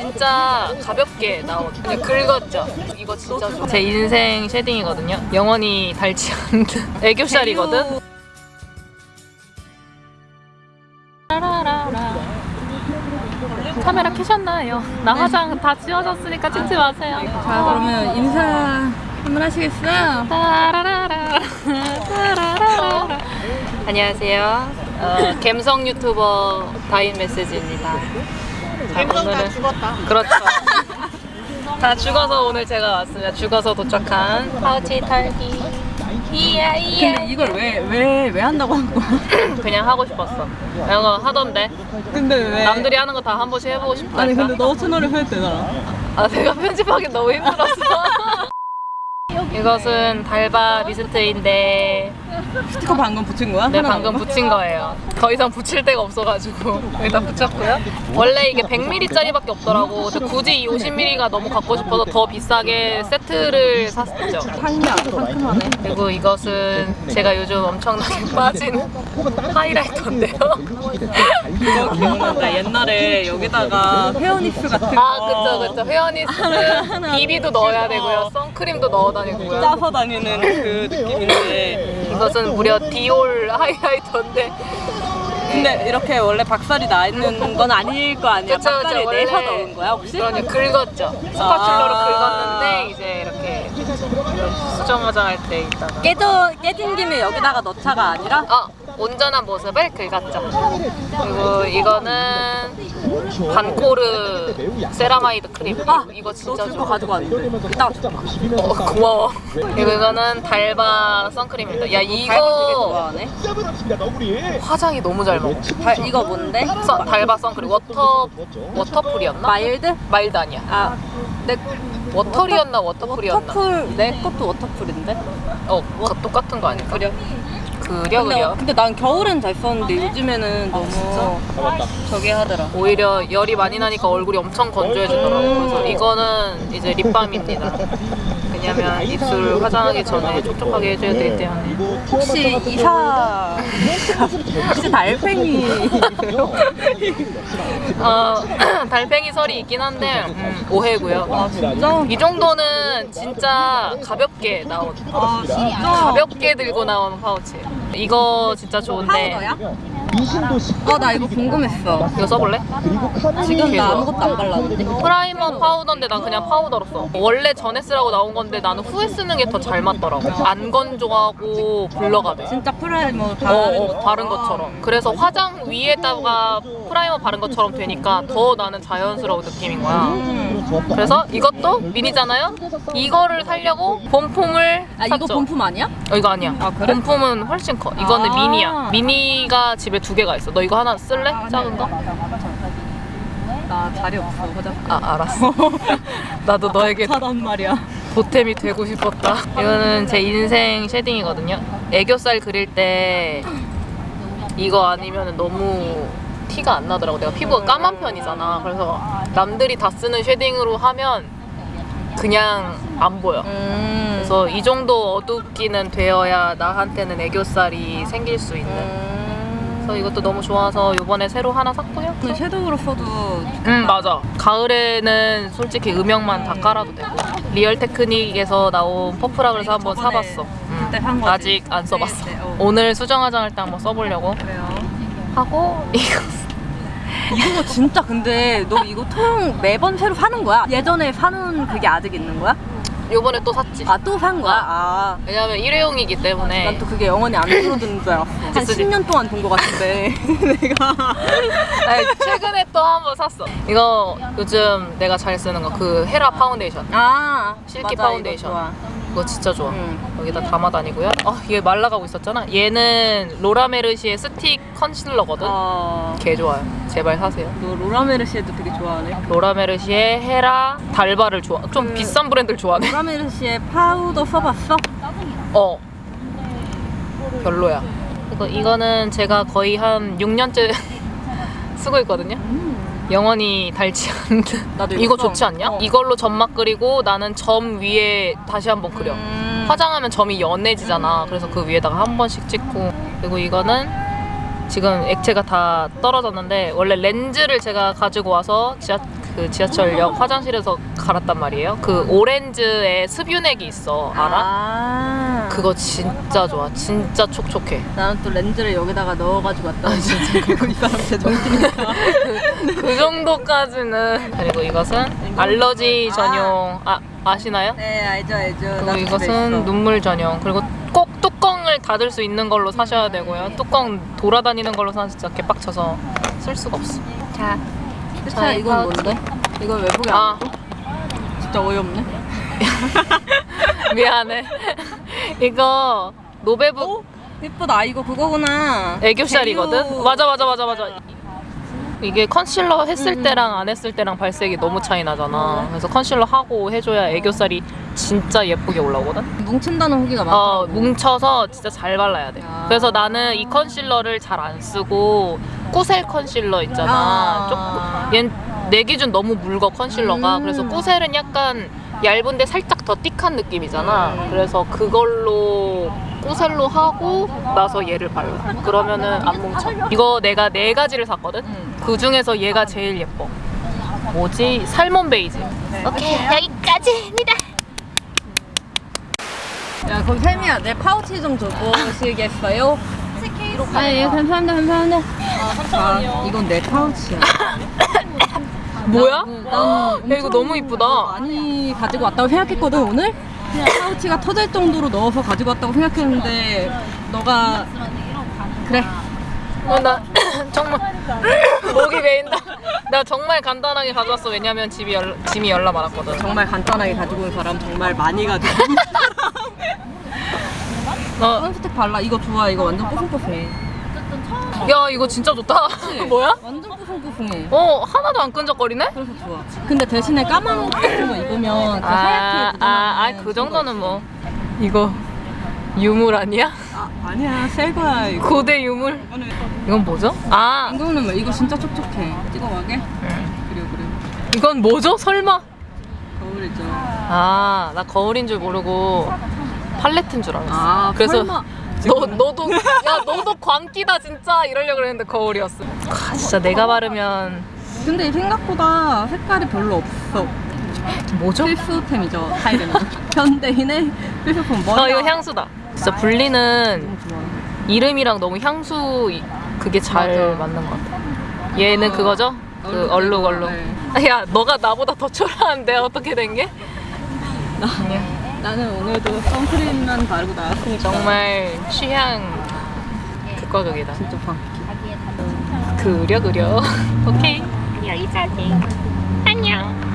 진짜 가볍게 나온 그냥 긁었죠 이거 진짜 좋아 제 인생 쉐딩이거든요 영원히 닳지 않는 애교살이거든. 카메라 켜셨나요? 나 화장 다 지워졌으니까 찍지 마세요 자 그러면 인사 한번 하시겠어요? 따라라라. 따라라라. 안녕하세요. 어, 갬성 유튜버 다인 메시지입니다. 다 죽었다. 그렇죠. 다 죽어서 오늘 제가 왔습니다. 죽어서 도착한 파우치 털기. 이야 이야. 근데 이걸 왜 왜 왜 한다고 한 거야? 그냥 하고 싶었어. 이런 거 하던데. 근데 왜? 남들이 하는 거 다 한 번씩 해보고 싶다. 아니 근데 너 채널에 할 때잖아. 아 내가 편집하기 너무 힘들었어. 이것은 달바 미스트인데 스티커 방금 붙인 거야? 네 방금? 붙인 거예요 더 이상 붙일 데가 없어가지고 일단 붙였고요 원래 이게 100ml짜리밖에 없더라고 근데 굳이 이 50ml가 너무 갖고 싶어서 더 비싸게 세트를 샀죠 아주 상큼하네. 그리고 이것은 제가 요즘 엄청나게 빠진 하이라이터인데요 이거 기억난다. 옛날에 여기다가 헤어니스 같은 거. 아 그쵸 그쵸 헤어니스 비비도 넣어야 되고요 선크림도 넣어 다니고요 짜서 다니는 그 느낌인데. 이것은 무려 디올 하이라이터인데 근데 이렇게 원래 박살이 나 있는 건 아닐 거 아니야? 그쵸, 그쵸. 박살이 원래 내서 넣은 거야 혹시? 그러니 긁었죠. spatula로 아. 긁었는데 이제 이렇게 수정 화장할 때 있다가 깨져 깨진 김에 여기다가 넣자가 아니라 어 온전한 모습을 긁었죠. 그리고 이거는 반코르 세라마이드 크림. 아, 이거 너 진짜 좋아. 가지고 왔는데 이따가 줄까? 어, 고마워. 그리고 이거는 달바 선크림입니다. 야 되게 이거 좋아하네. 화장이 너무 잘 먹어. 달, 이거 뭔데? 선- 달바 선크림 water waterful이었나? Mild? Mild 아니야. 아, 내 watery였나 waterful이었나? Waterful 내 것도 waterful인데. 어, 그거 똑같은 거 아닐까? 그려. 그려 근데, 그려. 근데 난 겨울엔 잘 썼는데 요즘에는 너무 저기 하더라. 오히려 열이 많이 나니까 얼굴이 엄청 건조해지더라고요. 그래서 이거는 이제 립밤입니다. 왜냐면 입술 화장하기 전에 촉촉하게 해줘야 되기 때문에. 혹시 이사 혹시 달팽이 어, 달팽이 설이 있긴 한데 음, 오해고요. 아 진짜? 이 정도는 진짜 가볍게 나온 아 진짜? 가볍게 들고 나온 파우치예요. 이거 진짜 좋은데 파우더야? 어 나 이거 궁금했어. 이거 써볼래? 지금 나. 아무것도 안 발랐는데. Primer 파우더인데 난 그냥 파우더로 써. 원래 전에 쓰라고 나온 건데 나는 후에 쓰는 게 더 잘 맞더라고. 안 건조하고 blur가 돼. 진짜 primer 어, 바르는 어, 바른 것처럼. 그래서 화장 위에다가 Primer 바른 것처럼 되니까 더 나는 자연스러운 느낌인 거야. 음. 그래서 이것도 미니잖아요? 이거를 살려고 본품을 아 이거 샀죠. 본품 아니야? 어, 이거 아니야. 아, 그래? 본품은 훨씬 커. 이거는 아. 미니야. 미니가 집에 두 개가 있어. 너 이거 하나 쓸래? 작은 거? 나 자리 없어 화장. 아, 알았어. 나도 너에게 사단 말이야. 보탬이 되고 싶었다. 이거는 제 인생 shading이거든요. 애교살 그릴 때 이거 아니면 너무 티가 안 나더라고. 내가 피부가 까만 편이잖아. 그래서 남들이 다 쓰는 쉐딩으로 하면 그냥 안 보여. 음. 그래서 이 정도 어둡기는 되어야 나한테는 애교살이 생길 수 있는. 음. 그래서 이것도 너무 좋아서 이번에 새로 하나 샀고요. 그 섀도우로 써도 응 맞아 가을에는 솔직히 음영만 다 깔아도 되고 Real Technique에서 나온 퍼프라 그래서 한번 사봤어 응. 거지? 아직 안 써봤어 네, 네, 어. 오늘 수정 화장할 때 한번 써보려고 그래요. 하고 이거 이거 진짜 근데 너 이거 통 매번 새로 사는 거야? 예전에 사는 그게 아직 있는 거야? 요번에 또 샀지 아 또 산 거야? 아. 왜냐면 일회용이기 때문에 난 또 그게 영원히 안 줄어드는 줄 알았어. 한 쓰지. 10년 동안 돈 거 같은데. 내가. 아니, 최근에 또 한 번 샀어 이거 요즘 내가 잘 쓰는 거 그 헤라 파운데이션 아. silky 맞아, 파운데이션. 이거 진짜 좋아 응. 여기다 담아 다니고요 아 얘 말라가고 있었잖아 얘는 로라메르시의 스틱 concealer거든 어. 개 좋아요. 제발 사세요. 너 로라메르시에도 되게 좋아하네. 로라메르시의 헤라 달바를 좋아. 좀 그- 비싼 브랜드를 좋아하네. 로라메르시의 파우더 써봤어? 어. 별로야. 이거 이거는 제가 거의 한 6년째 쓰고 있거든요. 영원히 닳지 않는. 나도 이거 써. 좋지 않냐? 어. 이걸로 점막 그리고 나는 점 위에 다시 한번 그려. 음. 화장하면 점이 연해지잖아. 그래서 그 위에다가 한 번씩 찍고. 그리고 이거는 지금 액체가 다 떨어졌는데 원래 렌즈를 제가 가지고 와서 지하 그 지하철역 화장실에서 갈았단 말이에요. 그 오렌지에 습유액이 있어. 알아? 아. 그거 진짜 좋아. 진짜 촉촉해. 나는 또 렌즈를 여기다가 넣어가지고 왔다. 진짜 그리고 이 사람 제정신이니까. 그 정도까지는. 그리고 이것은 알러지 전용. 아 아시나요? 네 알죠 알죠. 그리고 이것은. 눈물 전용. 그리고 꼭 뚜껑을 닫을 수 있는 걸로 사셔야 되고요. 뚜껑 돌아다니는 걸로 사면 진짜 개빡쳐서 쓸 수가 없어. 자, 자 이건 뭔데? 이걸 왜 보게 안 아. 하고? 진짜 어이없네. 미안해. 이거 노베북 오 예쁘다. 이거 그거구나. 애교살이거든. 맞아 맞아 맞아 맞아. 이게 컨실러 했을 음. 때랑 안 했을 때랑 발색이 너무 차이 나잖아. 그래서 컨실러 하고 해줘야 애교살이 진짜 예쁘게 올라오거든. 뭉친다는 후기가 어, 많더라고. 뭉쳐서 진짜 잘 발라야 돼. 아. 그래서 나는 이 concealer를 잘 안 쓰고 꾸셀 컨실러 있잖아. 아. 얜 내 기준 너무 묽어 concealer가. 음. 그래서 꾸셀은 약간 얇은데 살짝 더 thick한 느낌이잖아. 음. 그래서 그걸로 꾸셀로 하고 나서 얘를 발라. 그러면은 안 뭉쳐. 이거 내가 네 가지를 샀거든. 음. 그 중에서 얘가 제일 예뻐. 뭐지? 살몬 베이지. 오케이 여기까지입니다. 야 그럼 샘이야 내 파우치 좀 주고 오시겠어요? 아예 감사합니다 감사합니다. 아 이건 내 파우치야. 뭐야? 난 야, 이거 너무 이쁘다. 많이 가지고 왔다고 생각했거든 오늘. 그냥 파우치가 터질 정도로 넣어서 가지고 왔다고 생각했는데 너가 그래 어, 나 정말 목이 메인다. 나 정말 간단하게 가져왔어. 왜냐면 집이 열, 짐이 열나 많았거든. 정말 간단하게 가지고 온 사람 정말 많이 가지고 어, 선스틱 발라 이거 좋아 이거 완전 뽀송뽀송해 야 이거 진짜 좋다. 뭐야? 완전 뽀송뽀송해 어 하나도 안 끈적거리네? 그래서 좋아 근데 대신에 까만 옷 같은 거 입으면 그 하얗게 아아그 그 정도는 뭐 이거 유물 아니야? 아, 아니야 새 거야 이거 고대 유물. 이건 뭐죠? 아 이거는 뭐 이거 진짜 촉촉해 찍어가게 음. 그래 그래 이건 뭐죠? 설마? 거울이죠 아나 거울인 줄 모르고 팔레트인 줄 알았어. 아 그래서 설마 너 너도 야 너도 광기다 진짜 이러려고 그랬는데 거울이었어. 아, 진짜 내가 바르면 근데 생각보다 색깔이 별로 없어 뭐죠? 필수템이죠 현대인의 필수품 머리가 어 이거 향수다. 진짜 분리는 이름이랑 너무 향수 이- 그게 잘 맞아. 맞는 것 같아. 얘는 어, 그거죠? 그 얼룩 얼룩. 네. 야 너가 나보다 더 초라한데 어떻게 된 게? 나는 오늘도 선크림만 바르고 나왔으니까 정말 취향 극과 극이다. 진짜 방 그려 그려. 오케이. 여기까지. 안녕.